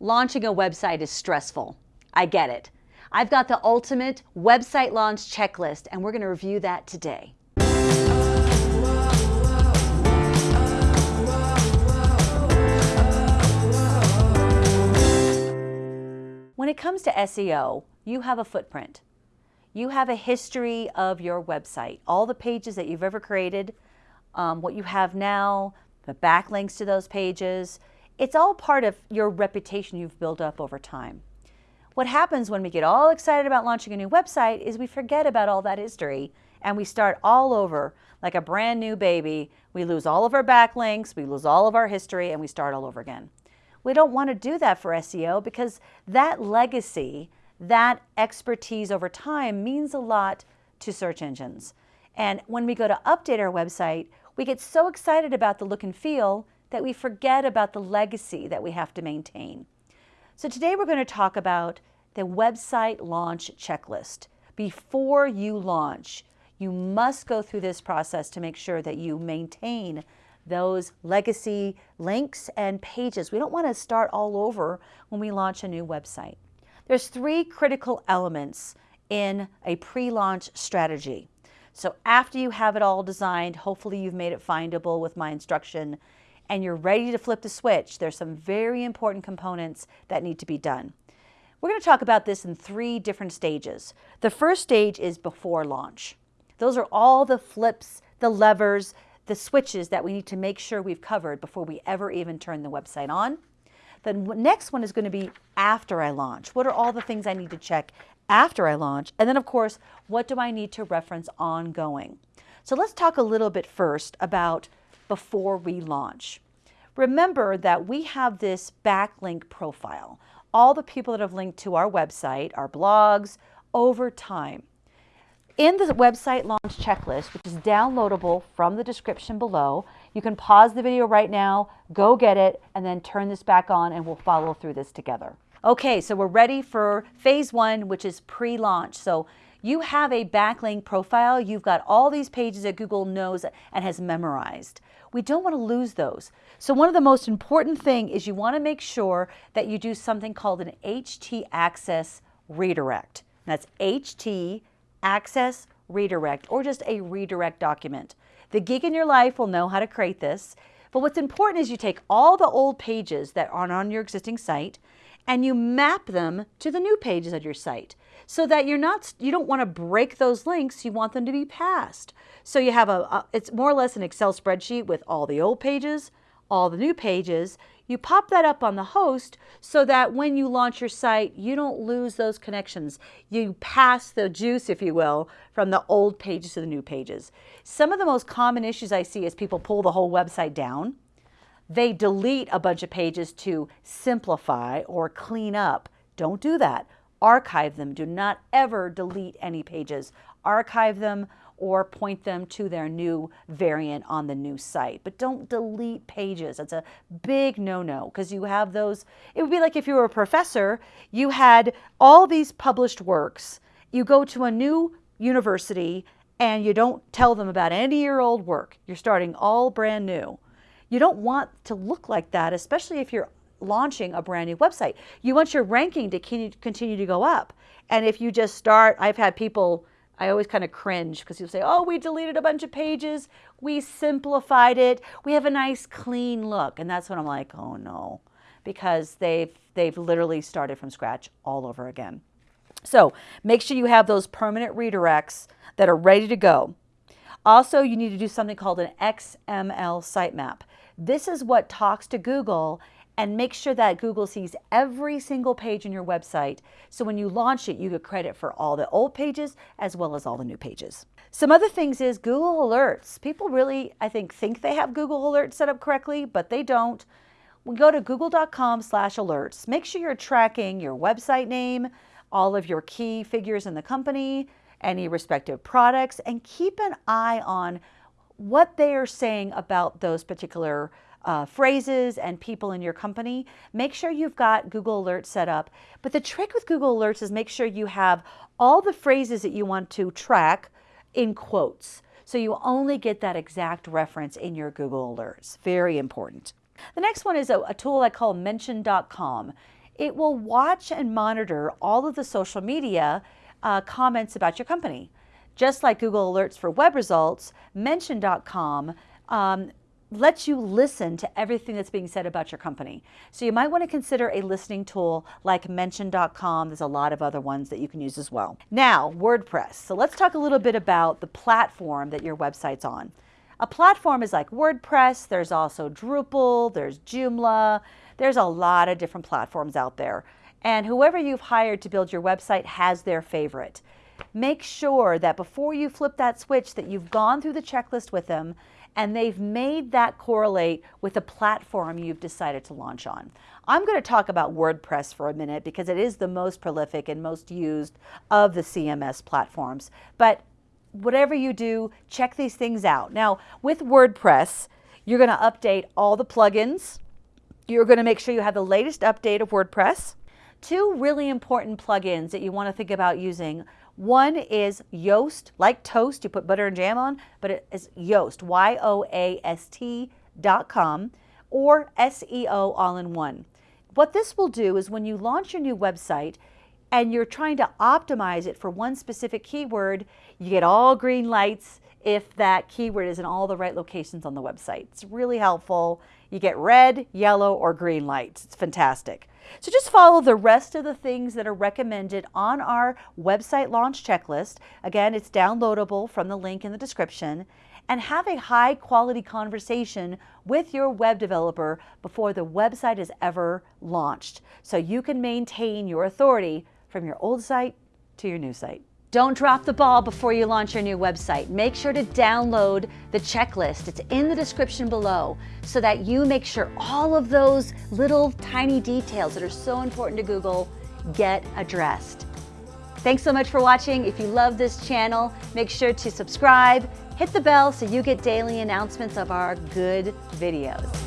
launching a website is stressful. I get it. I've got the ultimate website launch checklist, and we're going to review that today. When it comes to SEO, you have a footprint. You have a history of your website, all the pages that you've ever created, um, what you have now, the backlinks to those pages. It's all part of your reputation you've built up over time. What happens when we get all excited about launching a new website is we forget about all that history and we start all over like a brand new baby. We lose all of our backlinks, we lose all of our history, and we start all over again. We don't want to do that for SEO because that legacy, that expertise over time means a lot to search engines. And when we go to update our website, we get so excited about the look and feel that we forget about the legacy that we have to maintain. So today we're going to talk about the website launch checklist. Before you launch, you must go through this process to make sure that you maintain those legacy links and pages. We don't want to start all over when we launch a new website. There's three critical elements in a pre-launch strategy. So after you have it all designed, hopefully you've made it findable with my instruction, and you're ready to flip the switch, there's some very important components that need to be done. We're going to talk about this in three different stages. The first stage is before launch. Those are all the flips, the levers, the switches that we need to make sure we've covered before we ever even turn the website on. The next one is going to be after I launch. What are all the things I need to check after I launch. And then of course, what do I need to reference ongoing? So let's talk a little bit first about before we launch. Remember that we have this backlink profile. All the people that have linked to our website, our blogs, over time. In the website launch checklist, which is downloadable from the description below, you can pause the video right now, go get it, and then turn this back on and we'll follow through this together. Okay, so we're ready for phase one, which is pre-launch. So you have a backlink profile. You've got all these pages that Google knows and has memorized. We don't want to lose those. So one of the most important thing is you want to make sure that you do something called an htaccess redirect. That's HT access redirect or just a redirect document. The geek in your life will know how to create this. But what's important is you take all the old pages that are on your existing site and you map them to the new pages of your site so that you're not you don't want to break those links you want them to be passed. So you have a, a, it's more or less an excel spreadsheet with all the old pages all the new pages you pop that up on the host so that when you launch your site you don't lose those connections you pass the juice if you will from the old pages to the new pages some of the most common issues i see is people pull the whole website down they delete a bunch of pages to simplify or clean up. Don't do that. Archive them. Do not ever delete any pages. Archive them or point them to their new variant on the new site. But don't delete pages. That's a big no-no because you have those. It would be like if you were a professor, you had all these published works. You go to a new university and you don't tell them about any of your old work. You're starting all brand new. You don't want to look like that, especially if you're launching a brand new website. You want your ranking to continue to go up. And if you just start, I've had people, I always kind of cringe because you'll say, oh, we deleted a bunch of pages. We simplified it. We have a nice clean look. And that's when I'm like, oh no, because they've, they've literally started from scratch all over again. So make sure you have those permanent redirects that are ready to go. Also, you need to do something called an XML sitemap. This is what talks to Google and make sure that Google sees every single page in your website. So when you launch it, you get credit for all the old pages as well as all the new pages. Some other things is Google Alerts. People really, I think, think they have Google Alerts set up correctly, but they don't. We go to google.com slash alerts. Make sure you're tracking your website name, all of your key figures in the company, any respective products and keep an eye on what they are saying about those particular uh, phrases and people in your company. Make sure you've got Google Alerts set up. But the trick with Google Alerts is make sure you have all the phrases that you want to track in quotes. So you only get that exact reference in your Google Alerts. Very important. The next one is a, a tool I call mention.com. it will watch and monitor all of the social media uh, comments about your company. Just like Google Alerts for web results, Mention.com um, lets you listen to everything that's being said about your company. So you might want to consider a listening tool like Mention.com. There's a lot of other ones that you can use as well. Now, WordPress. So let's talk a little bit about the platform that your website's on. A platform is like WordPress. There's also Drupal. There's Joomla. There's a lot of different platforms out there. And whoever you've hired to build your website has their favorite. Make sure that before you flip that switch that you've gone through the checklist with them and they've made that correlate with the platform you've decided to launch on. I'm going to talk about WordPress for a minute because it is the most prolific and most used of the CMS platforms. But whatever you do, check these things out. Now, with WordPress, you're going to update all the plugins. You're going to make sure you have the latest update of WordPress. Two really important plugins that you want to think about using. One is Yoast, like toast, you put butter and jam on, but it is Yoast, Y-O-A-S-T dot com, or SEO all in one. What this will do is when you launch your new website and you're trying to optimize it for one specific keyword, you get all green lights if that keyword is in all the right locations on the website. It's really helpful. You get red, yellow, or green lights. It's fantastic. So just follow the rest of the things that are recommended on our website launch checklist. Again, it's downloadable from the link in the description and have a high quality conversation with your web developer before the website is ever launched so you can maintain your authority from your old site to your new site. Don't drop the ball before you launch your new website. Make sure to download the checklist. It's in the description below so that you make sure all of those little tiny details that are so important to Google get addressed. Thanks so much for watching. If you love this channel, make sure to subscribe, hit the bell so you get daily announcements of our good videos.